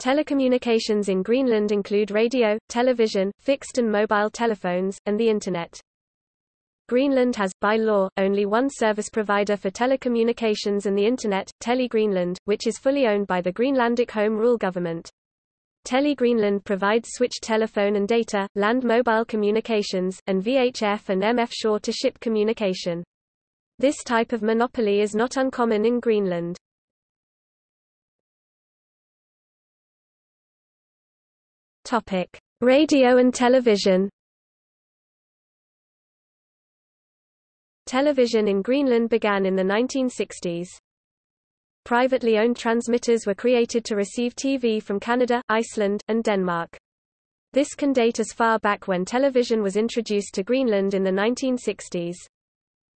Telecommunications in Greenland include radio, television, fixed and mobile telephones, and the Internet. Greenland has, by law, only one service provider for telecommunications and the Internet, Tele Greenland, which is fully owned by the Greenlandic Home Rule government. Tele Greenland provides switched telephone and data, land mobile communications, and VHF and MF shore-to-ship communication. This type of monopoly is not uncommon in Greenland. Topic: Radio and television. Television in Greenland began in the 1960s. Privately owned transmitters were created to receive TV from Canada, Iceland, and Denmark. This can date as far back when television was introduced to Greenland in the 1960s.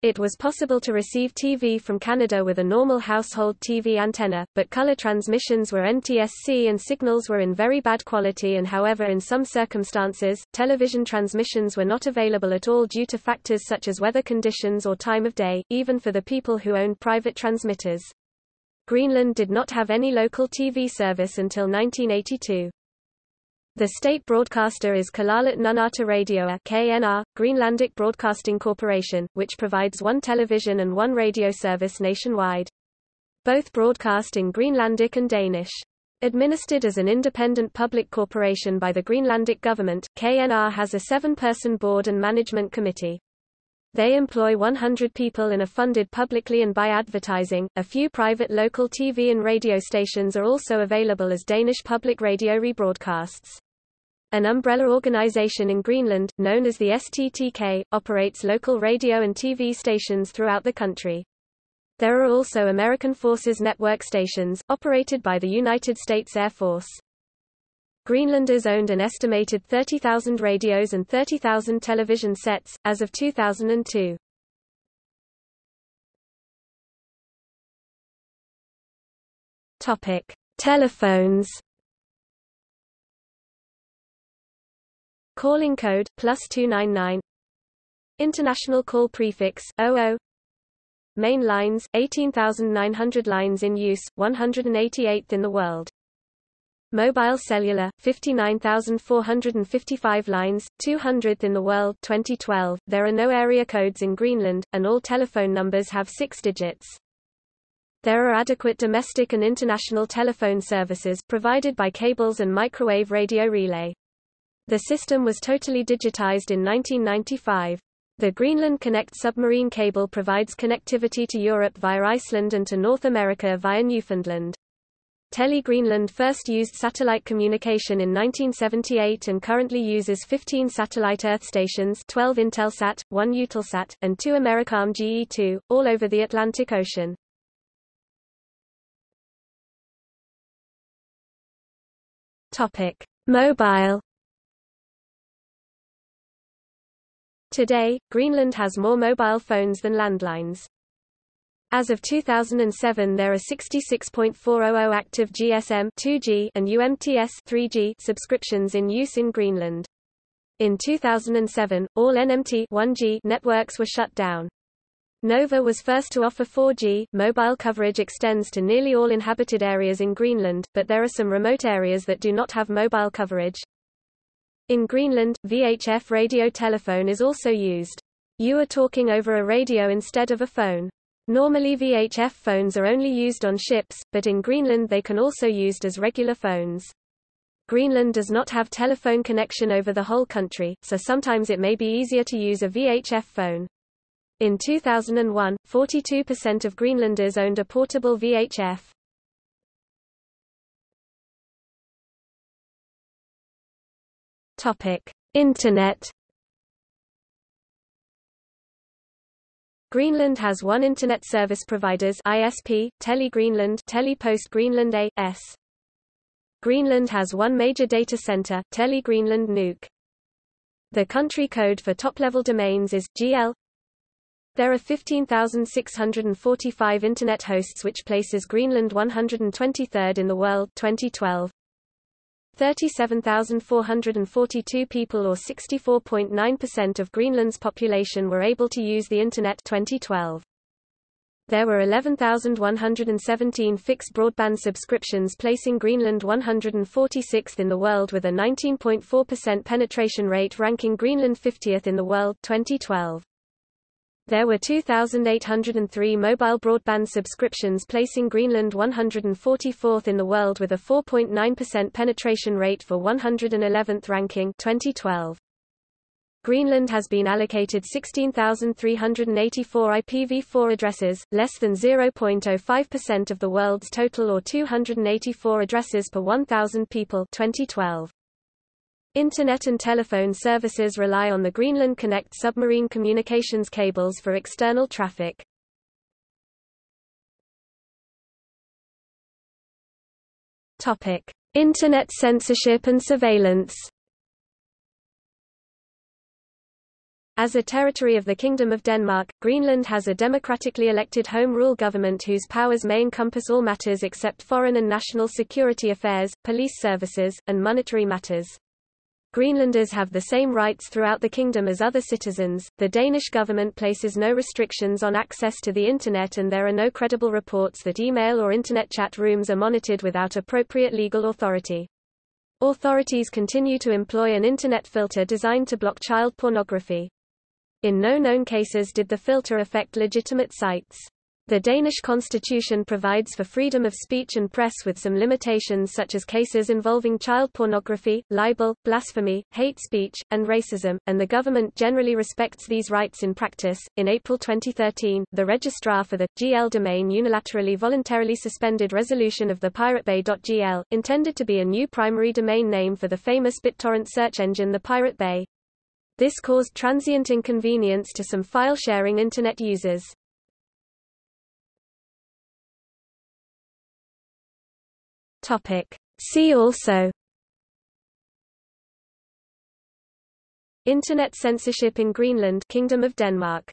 It was possible to receive TV from Canada with a normal household TV antenna, but color transmissions were NTSC and signals were in very bad quality and however in some circumstances, television transmissions were not available at all due to factors such as weather conditions or time of day, even for the people who owned private transmitters. Greenland did not have any local TV service until 1982. The state broadcaster is Kalaallit Nunaata Radioa KNR, Greenlandic Broadcasting Corporation, which provides one television and one radio service nationwide. Both broadcast in Greenlandic and Danish. Administered as an independent public corporation by the Greenlandic government, KNR has a seven-person board and management committee. They employ 100 people and are funded publicly and by advertising. A few private local TV and radio stations are also available as Danish public radio rebroadcasts. An umbrella organization in Greenland, known as the STTK, operates local radio and TV stations throughout the country. There are also American Forces Network stations, operated by the United States Air Force. Greenlanders owned an estimated 30,000 radios and 30,000 television sets, as of 2002. Topic. Telephones Calling code, plus 299 International call prefix, 00 Main lines, 18,900 lines in use, 188th in the world. Mobile cellular, 59,455 lines, 200th in the world 2012. There are no area codes in Greenland, and all telephone numbers have six digits. There are adequate domestic and international telephone services provided by cables and microwave radio relay. The system was totally digitized in 1995. The Greenland Connect submarine cable provides connectivity to Europe via Iceland and to North America via Newfoundland. Tele Greenland first used satellite communication in 1978 and currently uses 15 satellite Earth stations 12 Intelsat, 1 Eutelsat, and 2 Americom GE2, all over the Atlantic Ocean. Topic. Mobile Today, Greenland has more mobile phones than landlines. As of 2007 there are 66.400 active GSM 2G and UMTS 3G subscriptions in use in Greenland. In 2007, all NMT 1G networks were shut down. Nova was first to offer 4G. Mobile coverage extends to nearly all inhabited areas in Greenland, but there are some remote areas that do not have mobile coverage. In Greenland, VHF radio telephone is also used. You are talking over a radio instead of a phone. Normally VHF phones are only used on ships, but in Greenland they can also be used as regular phones. Greenland does not have telephone connection over the whole country, so sometimes it may be easier to use a VHF phone. In 2001, 42% of Greenlanders owned a portable VHF. Topic: Internet. Greenland has one internet service providers ISP, Tele Greenland, Telepost Greenland A.S. Greenland has one major data center, Tele Greenland Nuuk. The country code for top-level domains is GL. There are 15,645 internet hosts which places Greenland 123rd in the world 2012. 37,442 people or 64.9% of Greenland's population were able to use the Internet 2012. There were 11,117 fixed broadband subscriptions placing Greenland 146th in the world with a 19.4% penetration rate ranking Greenland 50th in the world 2012. There were 2,803 mobile broadband subscriptions placing Greenland 144th in the world with a 4.9% penetration rate for 111th ranking 2012. Greenland has been allocated 16,384 IPv4 addresses, less than 0.05% of the world's total or 284 addresses per 1,000 people 2012. Internet and telephone services rely on the Greenland Connect submarine communications cables for external traffic. Topic: Internet censorship and surveillance. As a territory of the Kingdom of Denmark, Greenland has a democratically elected home rule government whose powers may encompass all matters except foreign and national security affairs, police services, and monetary matters. Greenlanders have the same rights throughout the kingdom as other citizens. The Danish government places no restrictions on access to the Internet, and there are no credible reports that email or Internet chat rooms are monitored without appropriate legal authority. Authorities continue to employ an Internet filter designed to block child pornography. In no known cases did the filter affect legitimate sites. The Danish constitution provides for freedom of speech and press with some limitations such as cases involving child pornography, libel, blasphemy, hate speech, and racism, and the government generally respects these rights in practice. In April 2013, the registrar for the GL domain unilaterally voluntarily suspended resolution of the piratebay.gl, intended to be a new primary domain name for the famous BitTorrent search engine the Pirate Bay. This caused transient inconvenience to some file-sharing Internet users. See also. Internet censorship in Greenland Kingdom of Denmark